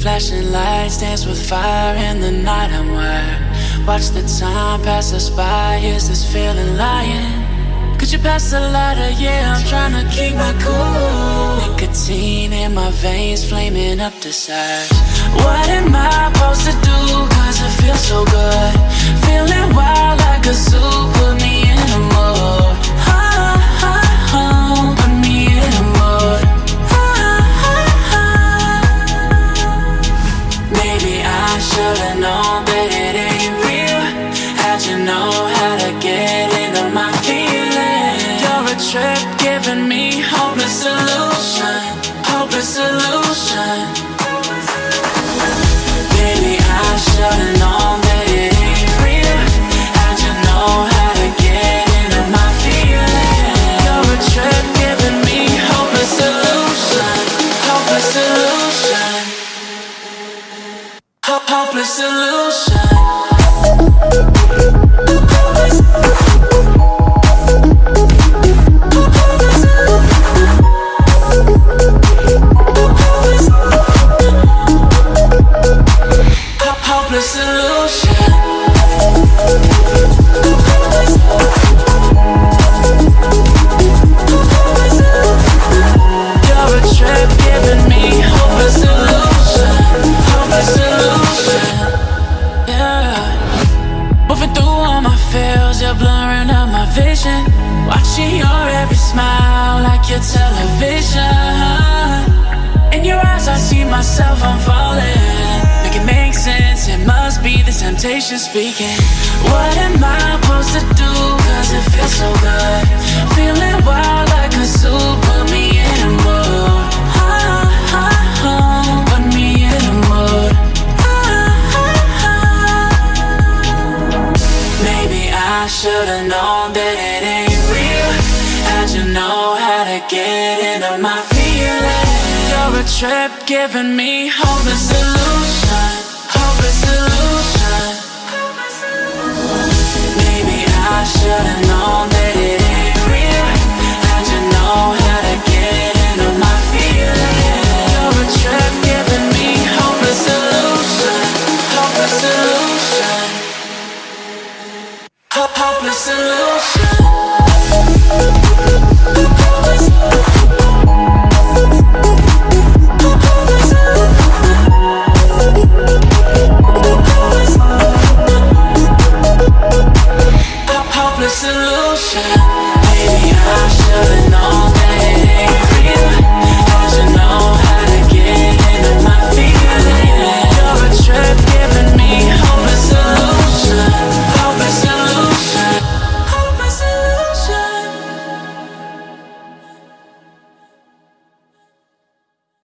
flashing lights dance with fire in the night. I'm wired. Watch the time pass us by. Is this feeling lying? Could you pass the lighter? Yeah, I'm trying to keep my cool. Nicotine in my veins, flaming up the sides. What am I supposed to do? Cause it feels so good. Feeling wild trip giving me hopeless solution, hopeless solution. Maybe I should've you're blurring out my vision. Watching your every smile like your television. In your eyes, I see myself, I'm falling. Make it make sense, it must be the temptation speaking. What am I supposed to do? Cause it feels so good. I should've known that it ain't real. How'd you know how to get into my feelings? You're a trip giving me hopeless solution, and alone.